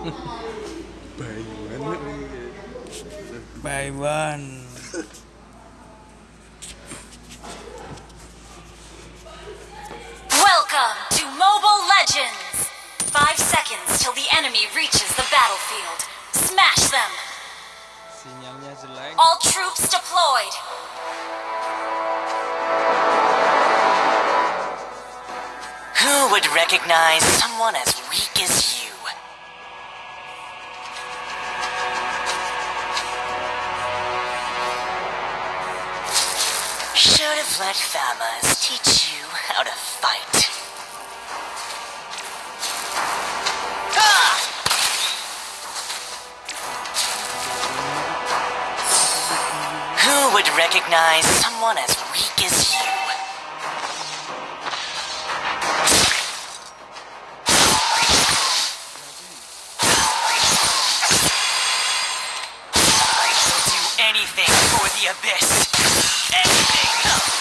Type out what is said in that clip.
By one. Welcome to Mobile Legends! Five seconds till the enemy reaches the battlefield. Smash them! All troops deployed! Who would recognize someone as weak as you? Let Famas teach you how to fight. Ah! Who would recognize someone as weak as you? do anything for the abyss. Anything.